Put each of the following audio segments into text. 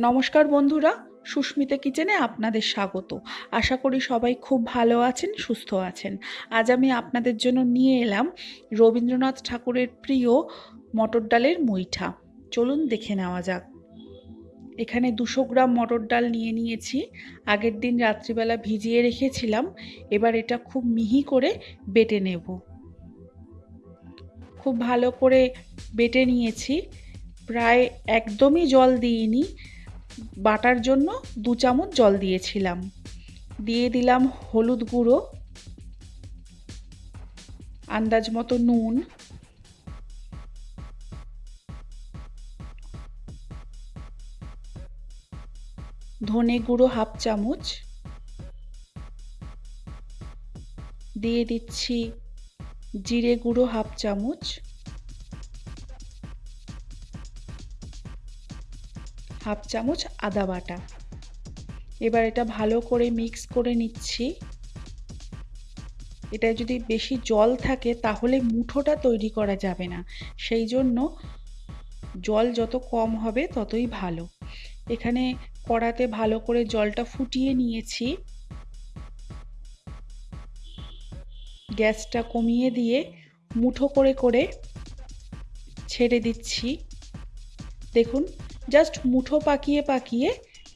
নমস্কার বন্ধুরা, সুস্মিতা কিচেনে আপনাদের স্বাগত। আশা করি সবাই খুব ভালো আছেন, সুস্থ আছেন। আজ আমি আপনাদের জন্য নিয়ে এলাম রবীন্দ্রনাথ ঠাকুরের প্রিয় মটর ডালের মুইঠা। চলুন দেখে নেওয়া যাক। এখানে দুশো গ্রাম মটর ডাল নিয়ে নিয়েছি। আগের দিন রাত্রিবেলা ভিজিয়ে রেখেছিলাম। এবার এটা খুব মিহি করে বেটে নেব। খুব ভালো করে বেটে নিয়েছি। প্রায় একদমই জল দিইনি। বাটার জন্য দু চামচ জল দিয়েছিলাম। দিয়ে দিলাম হলুদ গুঁড়ো, আন্দাজ মতো নুন, ধনে গুঁড়ো হাফ চামচ। দিয়ে দিচ্ছি জিরে গুঁড়ো হাফ চামচ। হাফ চামচ আদা বাটা। এবার এটা ভালো করে মিক্স করে নিচ্ছি। এটা যদি বেশি জল থাকে, তাহলে মুঠোটা তৈরি করা যাবে না। সেই জন্য জল যত কম হবে, ততই ভালো। এখানে কড়াতে ভালো করে জলটা ফুটিয়ে নিয়েছি। গ্যাসটা কমিয়ে দিয়ে মুঠো করে করে ছেড়ে দিচ্ছি। দেখুন জাস্ট মুঠো পাকিয়ে পাকিয়ে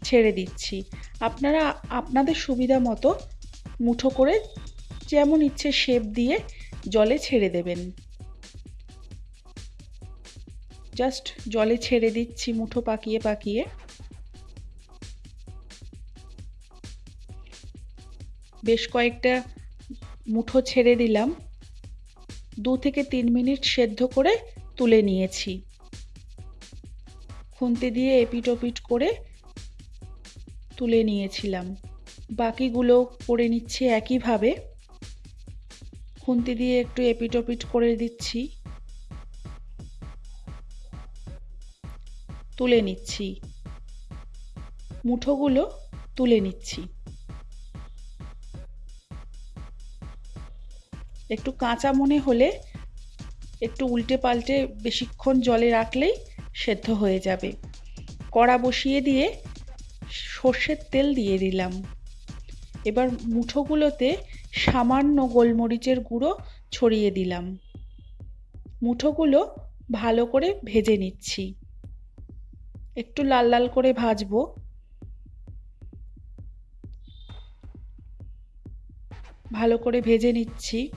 ছেড়ে দিচ্ছি। আপনারা আপনাদের সুবিধা মতো মুঠো করে যেমন ইচ্ছে শেপ দিয়ে জলে ছেড়ে দেবেন। জাস্ট জলে ছেড়ে দিচ্ছি মুঠো পাকিয়ে পাকিয়ে। বেশ কয়েকটা মুঠো ছেড়ে দিলাম। দু থেকে তিন মিনিট সেদ্ধ করে তুলে নিয়েছি। খুন্তি দিয়ে এপিট ওপিট করে তুলে নিয়েছিলাম। বাকিগুলো করে নিচ্ছি একইভাবে। খুন্তি দিয়ে একটু এপিট ওপিট করে দিচ্ছি। তুলে নিচ্ছি। মুঠোগুলো তুলে নিচ্ছি। একটু কাঁচা মনে হলে একটু উল্টে পাল্টে বেশিক্ষণ জলে রাখলেই সেদ্ধ হয়ে যাবে। কড়া বসিয়ে দিয়ে সর্ষের তেল দিয়ে দিলাম। এবার মুঠোগুলোতে সামান্য গোলমরিচের গুঁড়ো ছড়িয়ে দিলাম। মুঠোগুলো ভালো করে ভেজে নিচ্ছি। একটু লাল লাল করে ভাজবো। ভালো করে ভেজে নিচ্ছি।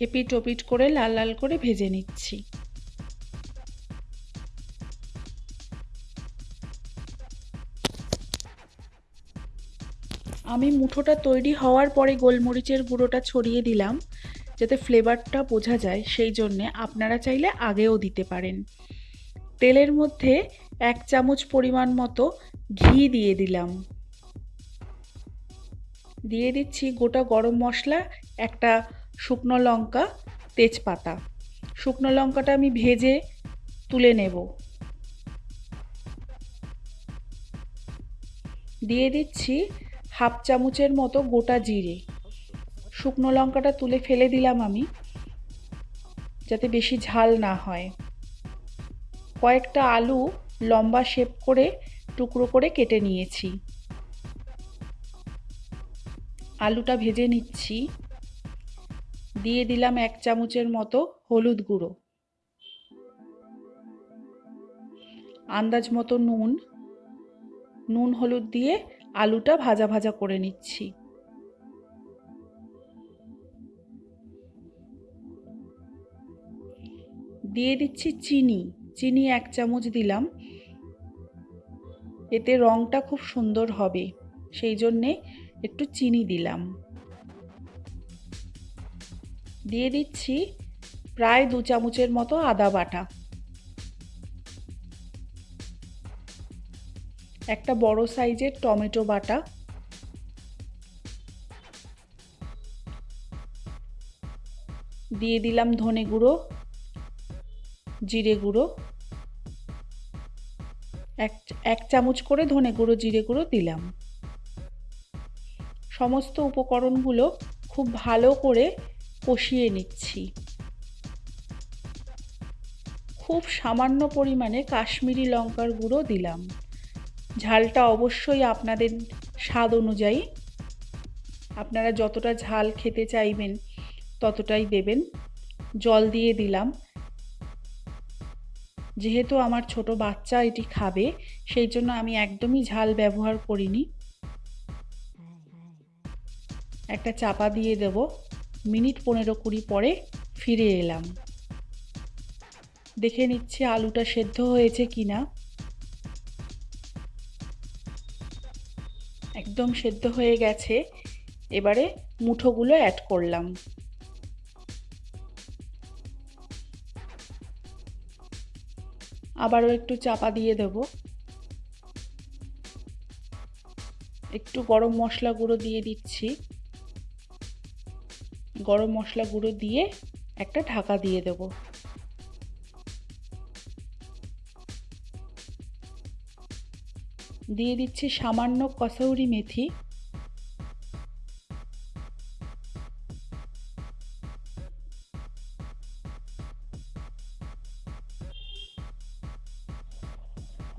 এপিট ওপিট করে লাল লাল করে ভেজে নিচ্ছি। আমি মুঠোটা তৈরি হওয়ার পরে গোলমরিচের গুঁড়োটা ছড়িয়ে দিলাম, যাতে ফ্লেভারটা বোঝা যায়, সেই জন্যে আপনারা চাইলে আগেও দিতে পারেন। তেলের মধ্যে এক চামচ পরিমাণ মতো ঘি দিয়ে দিলাম। দিয়ে দিচ্ছি গোটা গরম মশলা, একটা শুকনো লঙ্কা, তেজপাতা। শুকনো লঙ্কাটা আমি ভেজে তুলে নেব। দিয়ে দিচ্ছি হাফ চামচের মতো গোটা জিরে। শুকনো লঙ্কাটা তুলে ফেলে দিলাম আমি, যাতে বেশি ঝাল না হয়। কয়েকটা আলু লম্বা শেপ করে, টুকরো করে কেটে নিয়েছি। আলুটা ভেজে নিচ্ছি। দিয়ে দিলাম এক চামচের মতো হলুদ গুঁড়ো। আন্দাজ মতো নুন। নুন, হলুদ দিয়ে আলুটা ভাজা ভাজা করে নিচ্ছি। দিয়ে দিচ্ছি চিনি। চিনি এক চামচ দিলাম। এতে রঙটা খুব সুন্দর হবে। সেই জন্যে একটু চিনি দিলাম। দিয়ে দিচ্ছি প্রায় দু চামচের মতো আদা বাটা। একটা বড় সাইজের টমেটো বাটা। দিয়ে দিলাম ধনে গুঁড়ো, জিরে গুঁড়ো। এক এক চামচ করে ধনে গুঁড়ো, জিরে গুঁড়ো দিলাম। সমস্ত উপকরণগুলো খুব ভালো করে কষিয়ে নিচ্ছি। খুব সামান্য পরিমাণে কাশ্মীরি লঙ্কার গুঁড়ো দিলাম। ঝালটা অবশ্যই আপনাদের স্বাদ অনুযায়ী আপনারা যতটা ঝাল খেতে চাইবেন ততটাই দেবেন। জল দিয়ে দিলাম। যেহেতু আমার ছোট বাচ্চা এটি খাবে, সেই জন্য আমি একদমই ঝাল ব্যবহার করিনি। একটা চাপা দিয়ে দেব। মিনিট পনেরো কুড়ি পরে ফিরে এলাম। দেখে নিচ্ছে আলুটা সেদ্ধ হয়েছে কিনা। একদম সেদ্ধ হয়ে গেছে। এবারে মুঠোগুলো অ্যাড করলাম। আবারও একটু চাপা দিয়ে দেব। একটু গরম মশলা গুঁড়ো দিয়ে দিচ্ছি। গরম মশলা গুঁড়ো দিয়ে একটা ঢাকা দিয়ে দেব। দিয়ে দিচ্ছি সামান্য কসৌরি মেথি।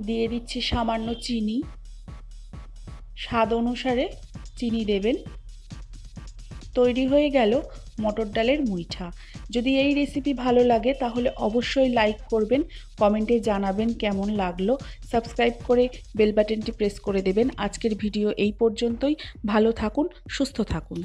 দিয়ে দিচ্ছি সামান্য চিনি। স্বাদ অনুসারে চিনি দেবেন। তৈরি হয়ে গেল মটর ডালের মুইঠা। যদি এই রেসিপি ভালো লাগে, তাহলে অবশ্যই লাইক করবেন কমেন্টে জানাবেন কেমন লাগল। সাবস্ক্রাইব করে বেল বাটনটি প্রেস করে দেবেন। আজকের ভিডিও এই পর্যন্তই। ভালো থাকুন, সুস্থ থাকুন।